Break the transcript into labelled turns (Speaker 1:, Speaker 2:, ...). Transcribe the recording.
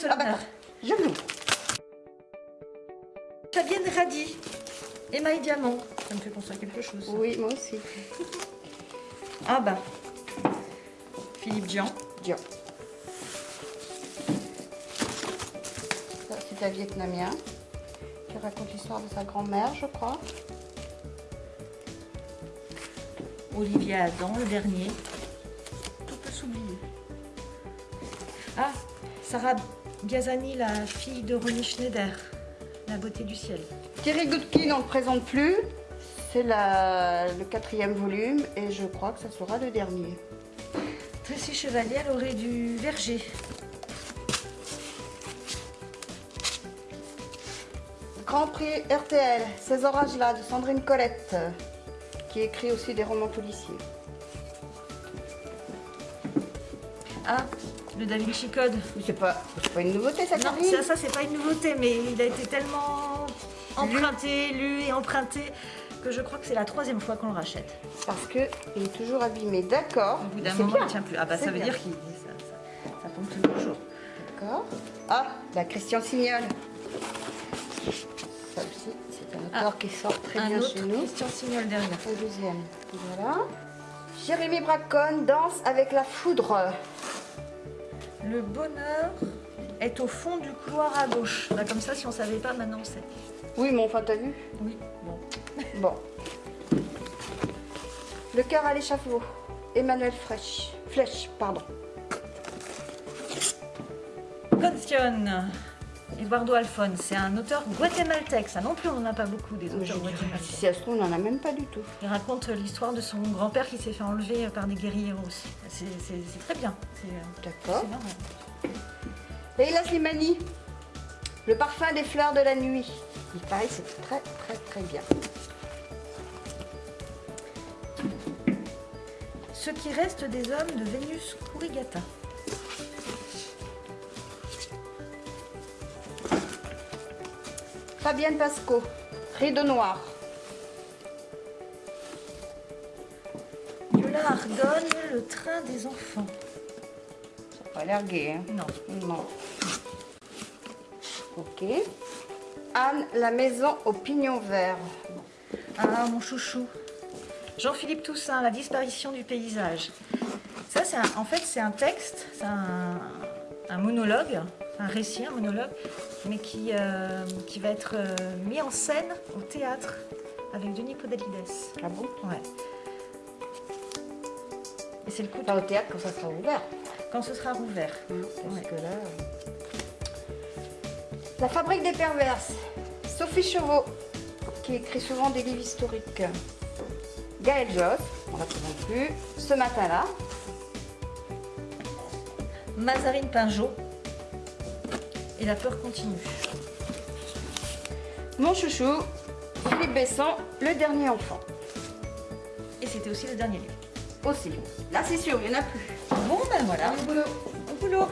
Speaker 1: seul
Speaker 2: Ah bah je l'ouvre.
Speaker 1: Fabienne Radi. Émail Diamant. Ça me fait penser à quelque chose. ça.
Speaker 2: Oui, moi aussi.
Speaker 1: Ah bah. Philippe Dian.
Speaker 2: Dion. Ça, c'est un Vietnamien qui raconte l'histoire de sa grand-mère, je crois.
Speaker 1: Olivier Adam, le dernier. Tout peut s'oublier. Ah, Sarah Gazani, la fille de Ronnie Schneider. La beauté du ciel.
Speaker 2: Thierry Goodkin, on ne le présente plus. C'est le quatrième volume et je crois que ça sera le dernier.
Speaker 1: Tracy Chevalier, elle aurait du verger.
Speaker 2: Grand prix RTL, ces orages-là de Sandrine Colette, qui écrit aussi des romans policiers.
Speaker 1: Ah, le Da Vinci Code.
Speaker 2: C'est pas, pas une nouveauté, ça,
Speaker 1: Non,
Speaker 2: Karine
Speaker 1: ça, ça c'est pas une nouveauté, mais il a été tellement emprunté, lu et emprunté que je crois que c'est la troisième fois qu'on le rachète.
Speaker 2: Parce que il est toujours abîmé, d'accord.
Speaker 1: Au bout d'un moment,
Speaker 2: bien.
Speaker 1: il tient plus. Ah bah ça veut
Speaker 2: bien.
Speaker 1: dire qu'il ça, ça, ça tombe tous les jours.
Speaker 2: D'accord. Ah, la Christian Signol. Ça aussi, c'est un auteur qui sort très bien
Speaker 1: autre
Speaker 2: chez nous.
Speaker 1: Christian Signol derrière.
Speaker 2: Le deuxième. Voilà. Jérémy Bracon danse avec la foudre.
Speaker 1: Le bonheur est au fond du couloir à gauche. Comme ça, si on savait pas, maintenant on sait.
Speaker 2: Oui, mais enfin, t'as vu
Speaker 1: Oui, bon.
Speaker 2: Bon. Le cœur à l'échafaud. Emmanuel Flèche. Flèche, pardon.
Speaker 1: Constitution. Eduardo Alfon, c'est un auteur guatémaltèque. Ça non plus, on n'en a pas beaucoup des auteurs guatémaltèques.
Speaker 2: Si ça se trouve, on n'en a même pas du tout.
Speaker 1: Il raconte l'histoire de son grand-père qui s'est fait enlever par des guerriers aussi. C'est très bien. Euh,
Speaker 2: D'accord. Leila Slimani. Le parfum des fleurs de la nuit. Il paraît c'est très très très bien.
Speaker 1: Ce qui reste des hommes de Vénus Kurigata.
Speaker 2: Fabienne Pasco. Rideau noir.
Speaker 1: Viola Ardonne, le train des enfants.
Speaker 2: Ça n'a pas l'air gai, hein
Speaker 1: Non.
Speaker 2: Non. Ok. Anne, la maison au pignon vert.
Speaker 1: Ah, mon chouchou. Jean-Philippe Toussaint, La disparition du paysage. Ça, c'est un- en fait, c'est un texte, c'est un, un monologue, un récit, un monologue, mais qui, euh, qui va être euh, mis en scène au théâtre avec Denis Podalides.
Speaker 2: Ah bon?
Speaker 1: Ouais. Et c'est le coup de-
Speaker 2: Pas au théâtre quand ça sera ouvert.
Speaker 1: quand ce sera rouvert.
Speaker 2: Parce
Speaker 1: Ouais.
Speaker 2: que là... euh, La fabrique des perverses. Sophie Chauveau, qui écrit souvent des livres historiques. Gaël Joss, on la présente plus. Ce matin-là.
Speaker 1: Mazarine Pinjot. Et la peur continue.
Speaker 2: Mon chouchou, Philippe Besson, le dernier enfant.
Speaker 1: Et c'était aussi le dernier livre.
Speaker 2: Aussi. Là, c'est sûr, il n'y en a plus.
Speaker 1: Bon, ben voilà.
Speaker 2: Au boulot.
Speaker 1: Au boulot.